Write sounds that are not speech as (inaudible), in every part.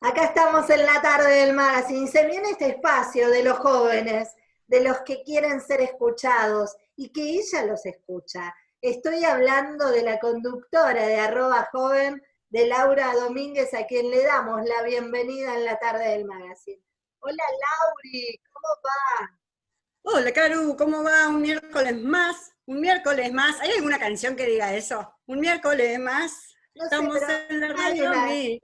Acá estamos en la tarde del magazine. Se viene este espacio de los jóvenes, de los que quieren ser escuchados y que ella los escucha. Estoy hablando de la conductora de arroba joven, de Laura Domínguez, a quien le damos la bienvenida en la tarde del magazine. Hola Lauri, ¿cómo va? Hola Caru, ¿cómo va? Un miércoles más, un miércoles más. ¿Hay alguna canción que diga eso? Un miércoles más. Estamos en la radio. Hay,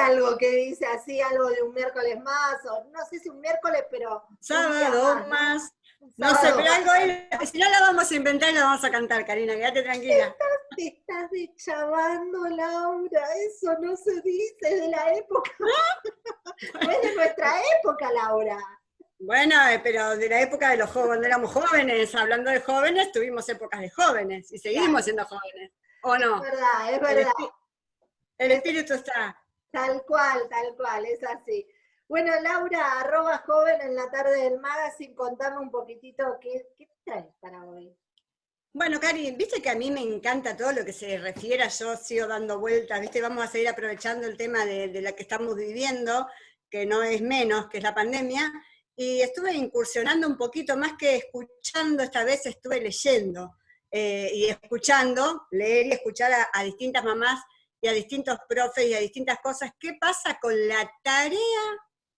algo que dice así, algo de un miércoles más, o no sé si un miércoles, pero... Sábado más. No sé, pero algo ahí, si no la vamos a inventar y la vamos a cantar, Karina, quédate tranquila. Te estás deschavando, Laura, eso no se dice de la época. no (laughs) es de nuestra época, Laura. Bueno, eh, pero de la época de los jóvenes, éramos jóvenes, hablando de jóvenes, tuvimos épocas de jóvenes y seguimos siendo jóvenes, ¿o no? Es verdad, es verdad. El espíritu está. Tal cual, tal cual, es así. Bueno, Laura, arroba joven en la tarde del magazine, contame un poquitito qué, qué traes para hoy. Bueno, Cari, viste que a mí me encanta todo lo que se refiere a yo sigo dando vueltas, viste, vamos a seguir aprovechando el tema de, de la que estamos viviendo, que no es menos, que es la pandemia, y estuve incursionando un poquito más que escuchando, esta vez estuve leyendo, eh, y escuchando, leer y escuchar a distintas mamás y a distintos profes y a distintas cosas, ¿qué pasa con la tarea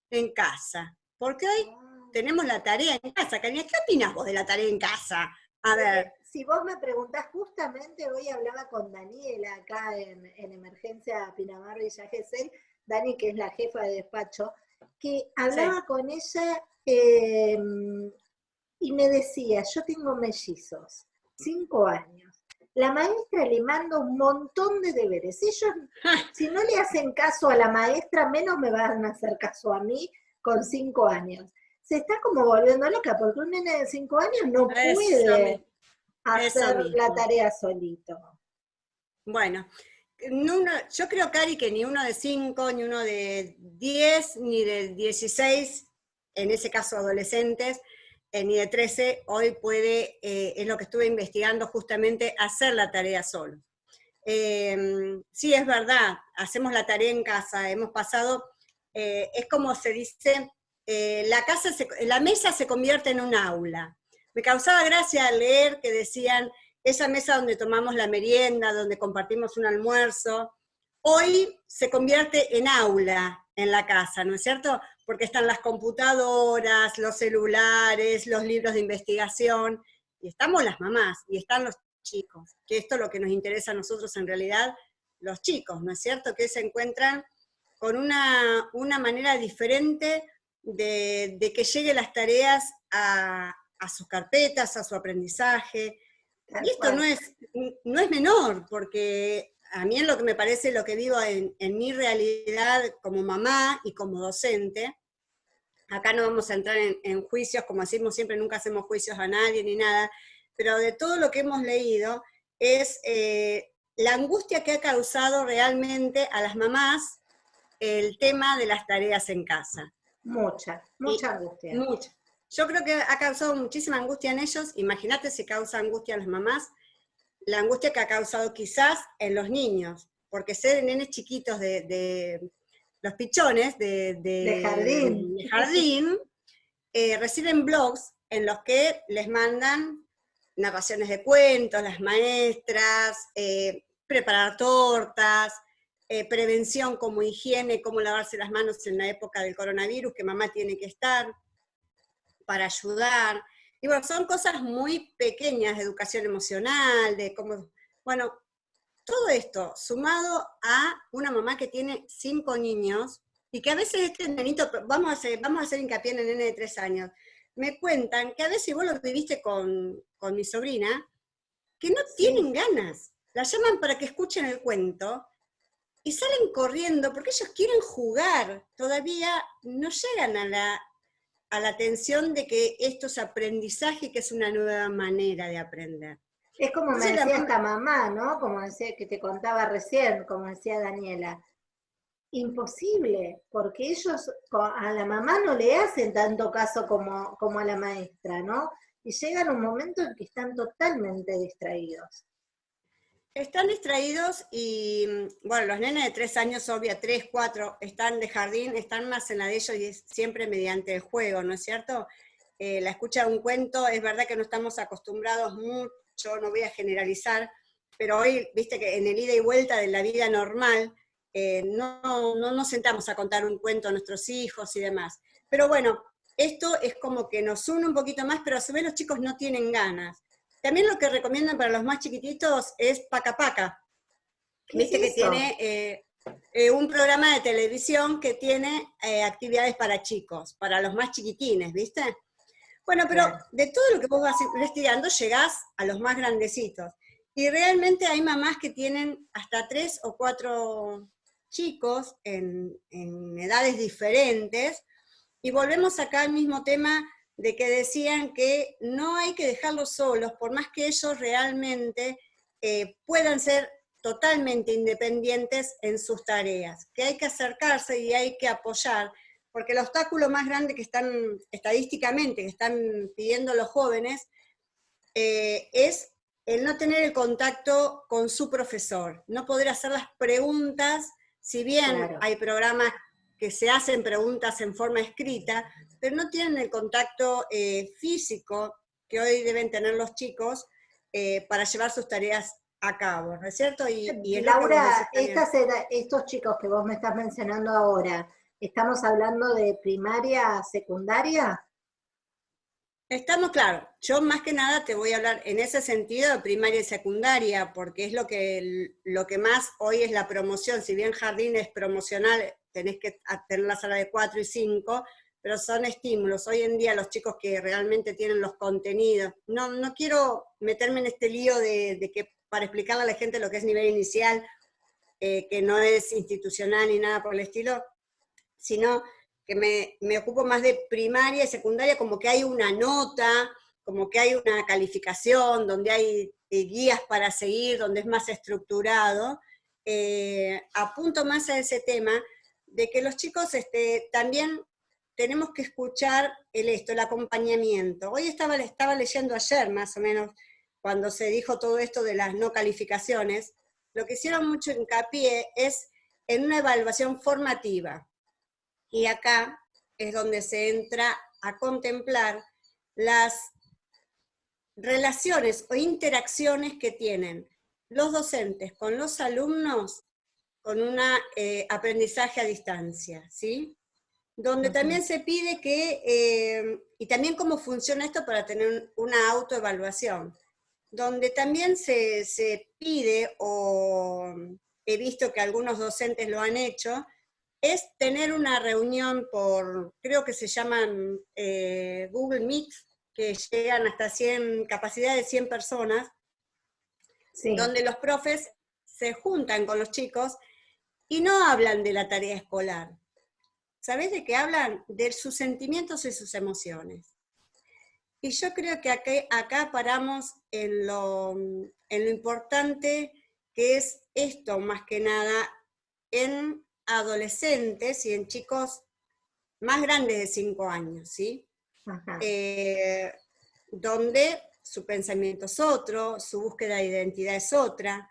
en casa? Porque hoy ah. tenemos la tarea en casa. Karina, ¿qué opinas vos de la tarea en casa? A ver. Si vos me preguntás, justamente hoy hablaba con Daniela acá en, Emergencia Pinamar Villa Gesell, Dani, que es la jefa de despacho, que hablaba con ella em, y me decía, yo tengo mellizos, cinco años la maestra le manda un montón de deberes. Ellos, (laughs) si no le hacen caso a la maestra, menos me van a hacer caso a mí con cinco años. Se está como volviendo loca, porque un nene de cinco años no puede hacer la tarea solito. Bueno, yo creo, Cari, que ni uno de cinco, ni uno de diez, ni de dieciséis, en ese caso adolescentes, ni de 13 hoy puede, eh, es lo que estuve investigando justamente, hacer la tarea solo. Em, sí, es verdad, hacemos la tarea en casa, hemos pasado, eh, es como se dice, eh, la, casa la mesa se convierte en un aula. Me causaba gracia leer que decían, esa mesa donde tomamos la merienda, donde compartimos un almuerzo, hoy se convierte en aula en la casa, ¿no es cierto? Porque están las computadoras, los celulares, los libros de investigación, y estamos las mamás, y están los chicos, que esto es lo que nos interesa a nosotros en realidad, los chicos, ¿no es cierto? Que se encuentran con una, manera diferente de, que lleguen las tareas a, sus carpetas, a su aprendizaje. y esto no es, no es menor, porque a mí en lo que me parece, lo que vivo en, en mi realidad como mamá y como docente, acá no vamos a entrar en, juicios, como decimos siempre, nunca hacemos juicios a nadie ni nada, pero de todo lo que hemos leído es eh, la angustia que ha causado realmente a las mamás el tema de las tareas en casa. Mucha, mucha angustia. Mucha. Yo creo que ha causado muchísima angustia en ellos, imagínate si causa angustia en las mamás, la angustia que ha causado quizás en los niños, porque ser nenes chiquitos de los pichones de, jardín, eh, reciben blogs en los que les mandan narraciones de cuentos, las maestras, eh, preparar tortas, eh, prevención como higiene, cómo lavarse las manos en la época del coronavirus, que mamá tiene que estar para ayudar. Y bueno, son cosas muy pequeñas de educación emocional, de cómo, bueno, todo esto sumado a una mamá que tiene cinco niños y que a veces este nenito, vamos a hacer, vamos a hacer hincapié en el nene de tres años, me cuentan que a veces vos lo viviste con, con mi sobrina, que no tienen ganas. La llaman para que escuchen el cuento y salen corriendo porque ellos quieren jugar. Todavía no llegan a la, a la atención de que esto es aprendizaje, que es una nueva manera de aprender. Es como me decía esta mamá, ¿no? Como decía que te contaba recién, como decía Daniela. Imposible, porque ellos a la mamá no le hacen tanto caso como, como a la maestra, ¿no? Y llegan un momento en que están totalmente distraídos. Están distraídos y, bueno, los nenes de tres años, obvia, tres, cuatro, están de jardín, están más en la de ellos y es siempre mediante el juego, ¿no es cierto? Eh, la escucha de un cuento, es verdad que no estamos acostumbrados mucho, no voy a generalizar, pero hoy, viste que en el ida y vuelta de la vida normal, eh, no, no nos sentamos a contar un cuento a nuestros hijos y demás. Pero bueno, esto es como que nos une un poquito más, pero a su vez los chicos no tienen ganas. También lo que recomiendan para los más chiquititos es Paca Paca. Viste que tiene eh, eh, un programa de televisión que tiene eh, actividades para chicos, para los más chiquitines, ¿viste? Bueno, pero de todo lo que vos vas investigando llegás a los más grandecitos. Y realmente hay mamás que tienen hasta tres o cuatro chicos en, en edades diferentes, y volvemos acá al mismo tema de que decían que no hay que dejarlos solos, por más que ellos realmente eh, puedan ser totalmente independientes en sus tareas, que hay que acercarse y hay que apoyar, porque el obstáculo más grande que están, estadísticamente, que están pidiendo los jóvenes, eh, es el no tener el contacto con su profesor, no poder hacer las preguntas, si bien hay programas que se hacen preguntas en forma escrita, pero no tienen el contacto eh, físico que hoy deben tener los chicos eh, para llevar sus tareas a cabo, ¿no es cierto? Y, Laura, estos chicos que vos me estás mencionando ahora, ¿estamos hablando de primaria, secundaria? Estamos claro, yo más que nada te voy a hablar en ese sentido de primaria y secundaria, porque es lo que, lo que más hoy es la promoción, si bien jardín es promocional, tenés que tener la sala de 4 y 5, pero son estímulos. Hoy en día los chicos que realmente tienen los contenidos, no, no quiero meterme en este lío de, que para explicarle a la gente lo que es nivel inicial, eh, que no es institucional ni nada por el estilo, sino que me, me, ocupo más de primaria y secundaria, como que hay una nota, como que hay una calificación, donde hay eh, guías para seguir, donde es más estructurado, eh, apunto más a ese tema, de que los chicos este, también tenemos que escuchar el esto, el acompañamiento. Hoy estaba, estaba leyendo ayer, más o menos, cuando se dijo todo esto de las no calificaciones, lo que hicieron mucho hincapié es en una evaluación formativa. Y acá es donde se entra a contemplar las relaciones o interacciones que tienen los docentes con los alumnos con un eh, aprendizaje a distancia, ¿sí? Donde también se pide que, eh, y también cómo funciona esto para tener una autoevaluación, donde también se, pide, o he visto que algunos docentes lo han hecho, es tener una reunión por, creo que se llaman eh, Google Meet, que llegan hasta 100, capacidad de 100 personas, donde los profes se juntan con los chicos y no hablan de la tarea escolar. ¿Sabés de qué hablan? De sus sentimientos y sus emociones. Y yo creo que acá, acá paramos en lo, en lo importante que es esto, más que nada, en adolescentes y en chicos más grandes de 5 años, ¿sí? Eh, donde su pensamiento es otro, su búsqueda de identidad es otra,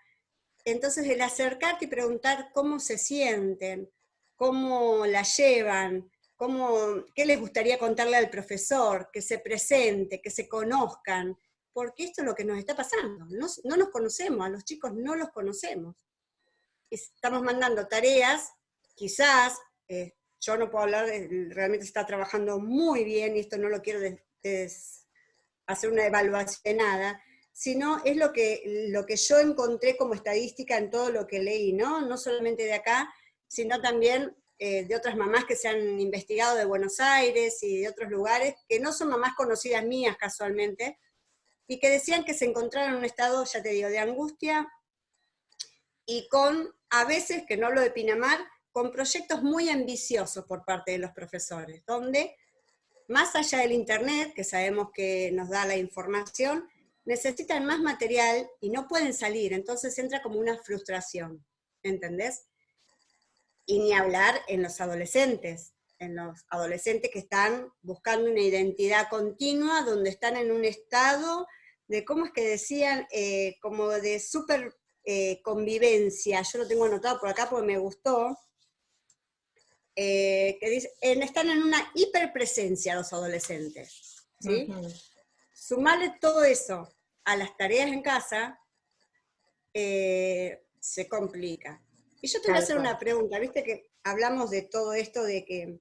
entonces el acercarte y preguntar cómo se sienten, cómo la llevan, cómo, qué les gustaría contarle al profesor, que se presente, que se conozcan, porque esto es lo que nos está pasando. No, nos conocemos, a los chicos no los conocemos. Estamos mandando tareas, quizás, eh, yo no puedo hablar, de, realmente está trabajando muy bien, y esto no lo quiero hacer una evaluación de nada, sino es lo que, lo que yo encontré como estadística en todo lo que leí, ¿no? No solamente de acá, sino también eh, de otras mamás que se han investigado de Buenos Aires y de otros lugares, que no son mamás conocidas mías casualmente, y que decían que se encontraron en un estado, ya te digo, de angustia, y con, a veces, que no hablo de Pinamar, con proyectos muy ambiciosos por parte de los profesores, donde, más allá del internet, que sabemos que nos da la información, necesitan más material y no pueden salir, entonces entra como una frustración, ¿entendés? Y ni hablar en los adolescentes, en los adolescentes que están buscando una identidad continua, donde están en un estado de, ¿cómo es que decían? Eh, como de súper eh, convivencia, yo lo tengo anotado por acá porque me gustó, eh, que dice, están en una hiperpresencia los adolescentes. ¿sí? Sumarle todo eso a las tareas en casa, eh, se complica. Y yo te voy a hacer una pregunta, viste que hablamos de todo esto de que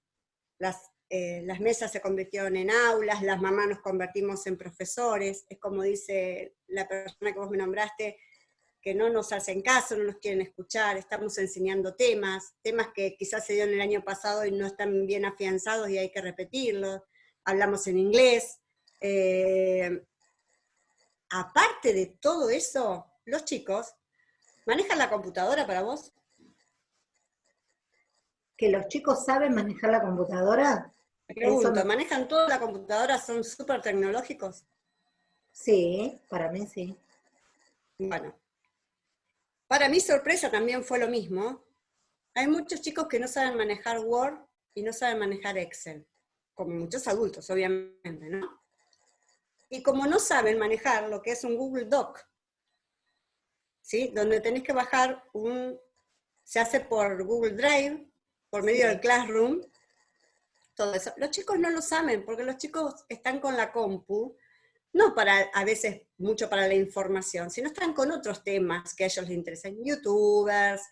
las, las mesas se convirtieron en aulas, las mamás nos convertimos en profesores, es como dice la persona que vos me nombraste, que no nos hacen caso, no nos quieren escuchar, estamos enseñando temas, temas que quizás se dieron el año pasado y no están bien afianzados y hay que repetirlos, hablamos en inglés. Eh, aparte de todo eso, los chicos, ¿manejan la computadora para vos? ¿Que los chicos saben manejar la computadora? pregunto, ¿manejan toda la computadora? ¿Son súper tecnológicos? Sí, para mí sí. Bueno, para mi sorpresa también fue lo mismo. Hay muchos chicos que no saben manejar Word y no saben manejar Excel, como muchos adultos, obviamente, ¿no? Y como no saben manejar lo que es un Google Doc, ¿sí? Donde tenés que bajar un... se hace por Google Drive, por medio del Classroom, todo eso. Los chicos no lo saben, porque los chicos están con la compu, no para, a veces, mucho para la información, sino están con otros temas que a ellos les interesan, youtubers,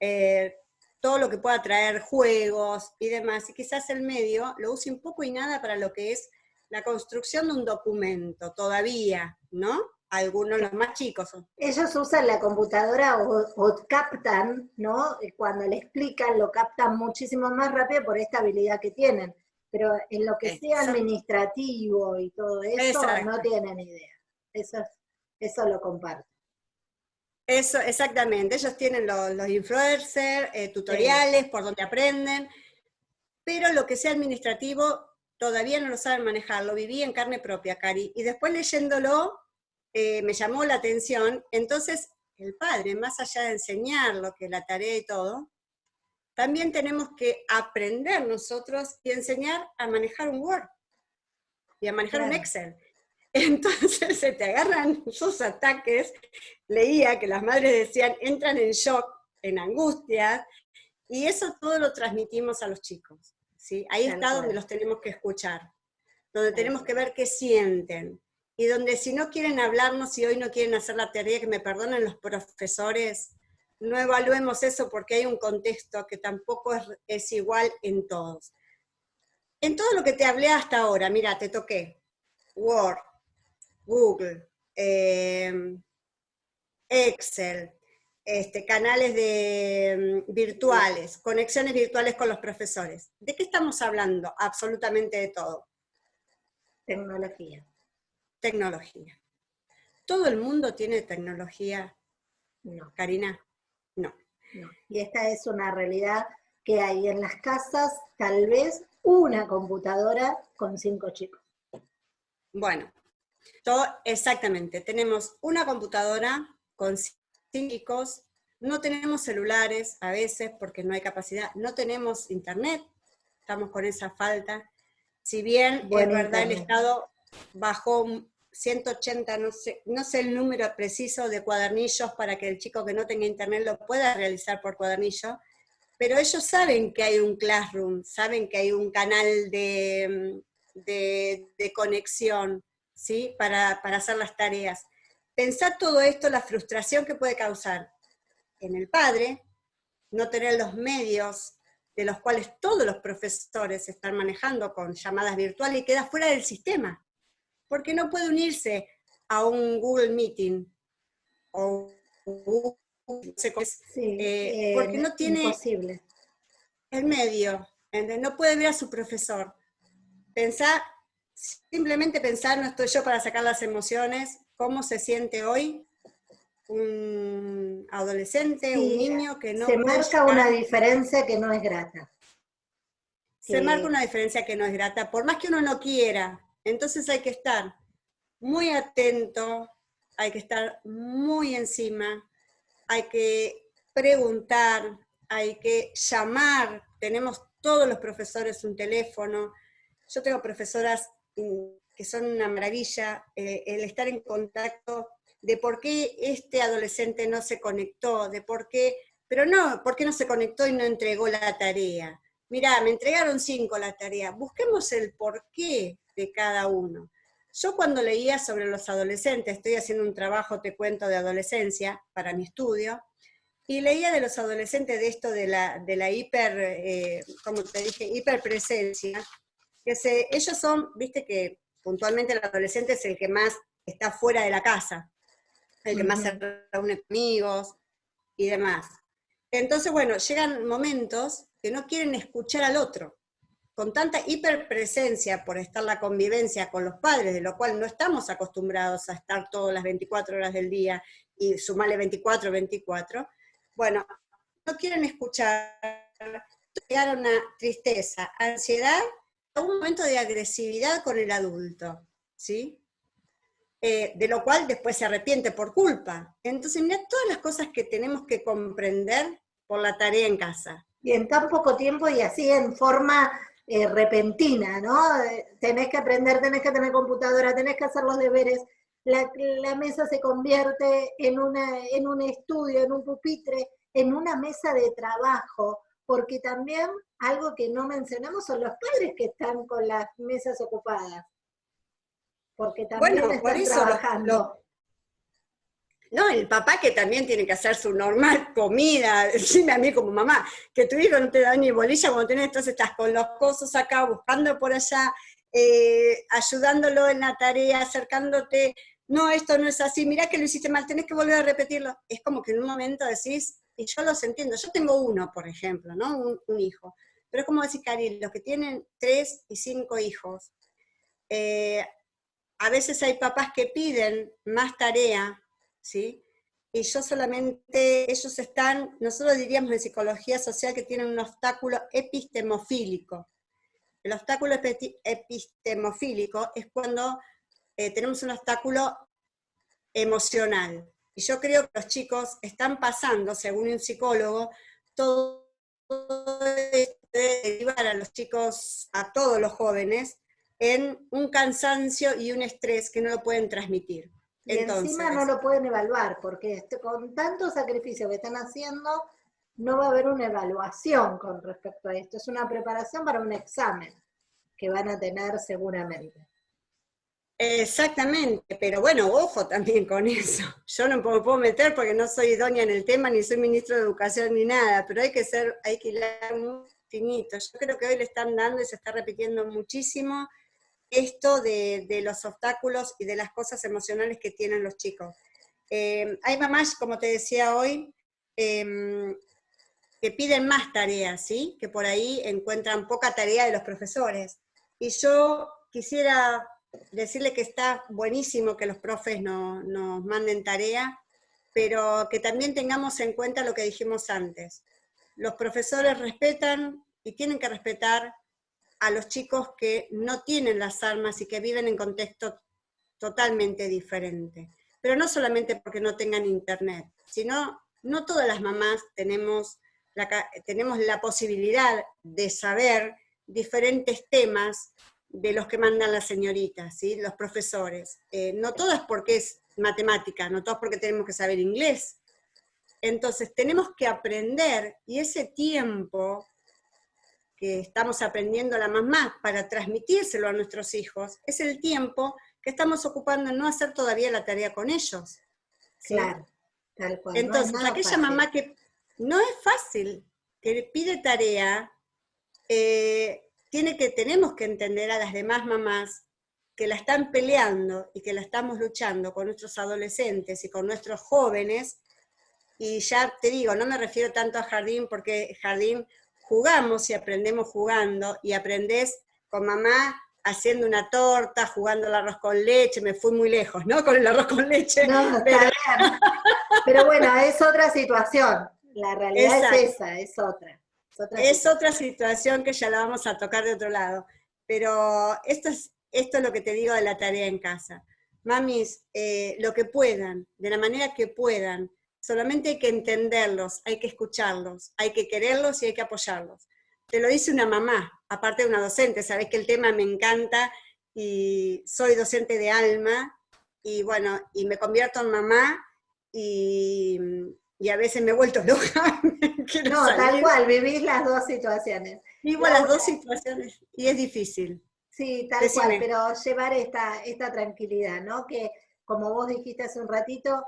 eh, todo lo que pueda traer juegos y demás, y quizás el medio lo use un poco y nada para lo que es la construcción de un documento, todavía, ¿no? Algunos, los más chicos. Ellos usan la computadora o, captan, ¿no? Cuando le explican, lo captan muchísimo más rápido por esta habilidad que tienen pero en lo que sea administrativo y todo eso, no tienen idea. Eso, eso lo comparto. Eso, exactamente. Ellos tienen los, influencers, eh, tutoriales, por donde aprenden, pero lo que sea administrativo todavía no lo saben manejar. Lo viví en carne propia, Cari. Y después leyéndolo, eh, me llamó la atención. Entonces, el padre, más allá de enseñar lo que la tarea y todo, también tenemos que aprender nosotros y enseñar a manejar un Word y a manejar un Excel. (laughs) Entonces se te agarran sus ataques, leía que las madres decían, entran en shock, en angustia, y eso todo lo transmitimos a los chicos. ¿Sí? Ahí está donde los tenemos que escuchar, donde tenemos que ver qué sienten, y donde si no quieren hablarnos y hoy no quieren hacer la teoría, que me perdonen los profesores, no evaluemos eso porque hay un contexto que tampoco es, igual en todos. En todo lo que te hablé hasta ahora, mira, te toqué Word, Google, em, Excel, este, canales de, mm, virtuales, conexiones virtuales con los profesores. ¿De qué estamos hablando? Absolutamente de todo. Tecnología. Tecnología. ¿Todo el mundo tiene tecnología? No. Karina. No. Y esta es una realidad que hay en las casas, tal vez una computadora con cinco chicos. Bueno, todo, exactamente. Tenemos una computadora con no tenemos celulares a veces porque no hay capacidad, no tenemos internet, estamos con esa falta. Si bien es verdad el Estado bajó 180, no sé, no sé el número preciso de cuadernillos para que el chico que no tenga internet lo pueda realizar por cuadernillo, pero ellos saben que hay un classroom, saben que hay un canal de, de, conexión, ¿sí? Para, para hacer las tareas. Pensar todo esto, la frustración que puede causar en el padre, no tener los medios de los cuales todos los profesores están manejando con llamadas virtuales y queda fuera del sistema porque no puede unirse a un Google Meeting o eh, porque no tiene el medio, no puede ver a su profesor. Pensar, simplemente pensar, no estoy yo para sacar las emociones, cómo se siente hoy un adolescente, un niño que no... Se marca una diferencia que no es grata. Se marca una diferencia que no es grata, por más que uno no quiera, entonces hay que estar muy atento, hay que estar muy encima, hay que preguntar, hay que llamar, tenemos todos los profesores un teléfono, yo tengo profesoras que son una maravilla, eh, el estar en contacto de por qué este adolescente no se conectó, de por qué, pero no, por qué no se conectó y no entregó la tarea. Mirá, me entregaron cinco la tarea, busquemos el porqué de cada uno. Yo cuando leía sobre los adolescentes, estoy haciendo un trabajo, te cuento, de adolescencia para mi estudio, y leía de los adolescentes de esto de la, de la hiper, eh, como te dije, hiperpresencia, que se, ellos son, viste que puntualmente el adolescente es el que más está fuera de la casa, el que más se reúne con amigos y demás. Entonces, bueno, llegan momentos que no quieren escuchar al otro. Con tanta hiperpresencia por estar la convivencia con los padres, de lo cual no estamos acostumbrados a estar todas las 24 horas del día y sumarle 24, 24, bueno, no quieren escuchar, llegar una tristeza, ansiedad, un momento de agresividad con el adulto, ¿sí? Eh, de lo cual después se arrepiente por culpa. Entonces, mira todas las cosas que tenemos que comprender por la tarea en casa. Y en tan poco tiempo y así en forma eh, repentina, ¿no? Eh, tenés que aprender, tenés que tener computadora, tenés que hacer los deberes, la, la, mesa se convierte en, una, en un estudio, en un pupitre, en una mesa de trabajo, porque también algo que no mencionamos son los padres que están con las mesas ocupadas porque también bueno, por eso trabajando. no, el papá que también tiene que hacer su normal comida, (laughs) decime a mí como mamá, que tu hijo no te da ni bolilla cuando tenés, entonces estás con los cosos acá, buscando por allá, eh, ayudándolo en la tarea, acercándote, no, esto no es así, mirá que lo hiciste mal, tenés que volver a repetirlo. Es como que en un momento decís, y yo los entiendo, yo tengo uno, por ejemplo, ¿no? Un, hijo, pero es como decir, Cari, los que tienen tres y cinco hijos, eh, a veces hay papás que piden más tarea, ¿sí? Y yo solamente, ellos están, nosotros diríamos en psicología social que tienen un obstáculo epistemofílico. El obstáculo epistemofílico es cuando eh, tenemos un obstáculo emocional. Y yo creo que los chicos están pasando, según un psicólogo, todo de derivar a los chicos, a todos los jóvenes, en un cansancio y un estrés que no lo pueden transmitir. Y encima no lo pueden evaluar, porque este, con tanto sacrificio que están haciendo, no va a haber una evaluación con respecto a esto. Es una preparación para un examen que van a tener seguramente. Exactamente, pero bueno, ojo también con eso. (laughs) Yo no me puedo meter porque no soy doña en el tema, ni soy ministro de Educación ni nada, pero hay que ser, hay que hilar muy finito. Yo creo que hoy le están dando y se está repitiendo muchísimo esto de, los obstáculos y de las cosas emocionales que tienen los chicos. Eh, hay mamás, como te decía hoy, em, que piden más tareas, ¿sí? que por ahí encuentran poca tarea de los profesores. Y yo quisiera decirle que está buenísimo que los profes nos manden tarea, pero que también tengamos en cuenta lo que dijimos antes. Los profesores respetan y tienen que respetar a los chicos que no tienen las armas y que viven en contexto totalmente diferente. Pero no solamente porque no tengan internet, sino no todas las mamás tenemos tenemos la posibilidad de saber diferentes temas de los que mandan las señoritas, ¿sí? los profesores. Eh, no todas porque es matemática, no todas porque tenemos que saber inglés. Entonces tenemos que aprender y ese tiempo que estamos aprendiendo la mamá para transmitírselo a nuestros hijos, es el tiempo que estamos ocupando en no hacer todavía la tarea con ellos. Claro, tal cual. Entonces, aquella mamá que no es fácil, que pide tarea, eh, tiene que, tenemos que entender a las demás mamás que la están peleando y que la estamos luchando con nuestros adolescentes y con nuestros jóvenes, y ya te digo, no me refiero tanto a jardín, porque jardín jugamos y aprendemos jugando, y aprendés con mamá haciendo una torta, jugando el arroz con leche, me fui muy lejos, ¿no? Con el arroz con leche. No, pero... pero bueno, es otra situación, la realidad es esa, es otra. Es, otra, situación que ya la vamos a tocar de otro lado, pero esto es, esto es lo que te digo de la tarea en casa. Mamis, eh, lo que puedan, de la manera que puedan, solamente hay que entenderlos, hay que escucharlos, hay que quererlos y hay que apoyarlos. Te lo dice una mamá, aparte de una docente, sabes que el tema me encanta y soy docente de alma y bueno, y me convierto en mamá, y, a veces me he vuelto (laughs) loca. no, tal cual, vivís las dos situaciones. Vivo las dos situaciones, y es difícil. Sí, tal cual, pero llevar esta, esta tranquilidad, ¿no? Que como vos dijiste hace un ratito,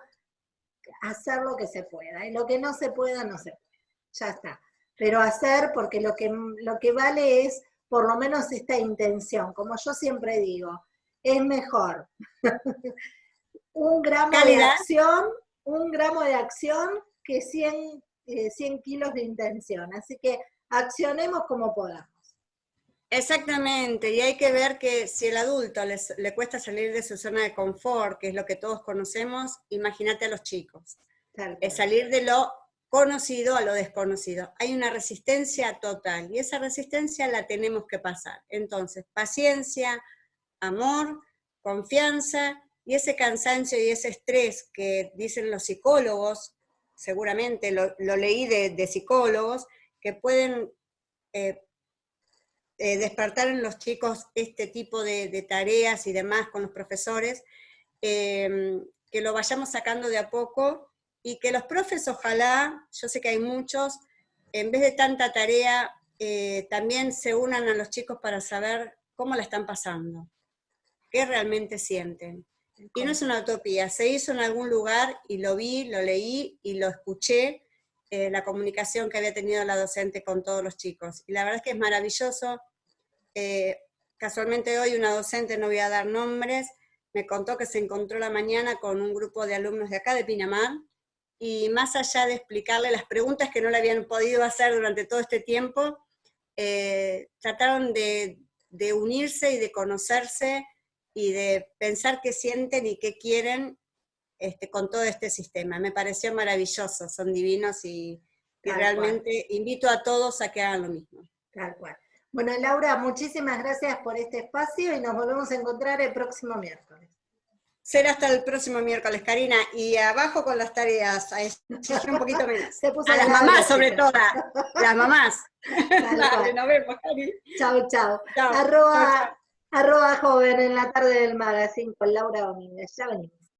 hacer lo que se pueda, y lo que no se pueda, no se puede, ya está. Pero hacer, porque lo que, lo que vale es por lo menos esta intención, como yo siempre digo, es mejor (laughs) un gramo de acción, un gramo de acción que 100, 100 eh, kilos de intención, así que accionemos como podamos. Exactamente, y hay que ver que si el adulto le cuesta salir de su zona de confort, que es lo que todos conocemos, imagínate a los chicos. Es salir de lo conocido a lo desconocido. Hay una resistencia total, y esa resistencia la tenemos que pasar. Entonces, paciencia, amor, confianza, y ese cansancio y ese estrés que dicen los psicólogos, seguramente lo, leí de, psicólogos, que pueden eh, eh, despertar en los chicos este tipo de, tareas y demás con los profesores, em, que lo vayamos sacando de a poco y que los profes ojalá, yo sé que hay muchos, en vez de tanta tarea, eh, también se unan a los chicos para saber cómo la están pasando, qué realmente sienten. Y no es una utopía, se hizo en algún lugar y lo vi, lo leí y lo escuché, eh, la comunicación que había tenido la docente con todos los chicos. Y la verdad es que es maravilloso. Eh, casualmente hoy una docente, no voy a dar nombres, me contó que se encontró la mañana con un grupo de alumnos de acá, de Pinamar, y más allá de explicarle las preguntas que no le habían podido hacer durante todo este tiempo, eh, trataron de, unirse y de conocerse y de pensar qué sienten y qué quieren este, con todo este sistema. Me pareció maravilloso, son divinos y, realmente invito a todos a que hagan lo mismo. Tal cual. Bueno, Laura, muchísimas gracias por este espacio y nos volvemos a encontrar el próximo miércoles. Será hasta el próximo miércoles, Karina. Y abajo con las tareas, a un poquito menos. (laughs) a las mamás, sobre todo. Las mamás. (laughs) Dale, nos vemos, Karina. Chau, chau. Arroba, arroba joven en la tarde del magazine con Laura Domínguez. Ya venimos.